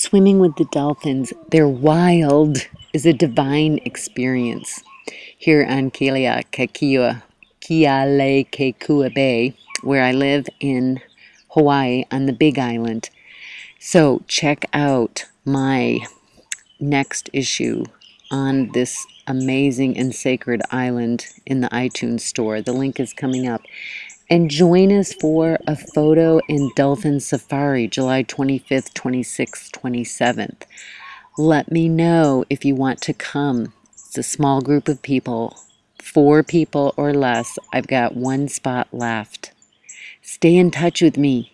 Swimming with the dolphins, they're wild, is a divine experience. Here on Kealakekua, Kealakekua Bay, where I live in Hawaii on the Big Island. So check out my next issue on this amazing and sacred island in the iTunes store. The link is coming up. And join us for a photo in Dolphin Safari, July 25th, 26th, 27th. Let me know if you want to come. It's a small group of people, four people or less. I've got one spot left. Stay in touch with me.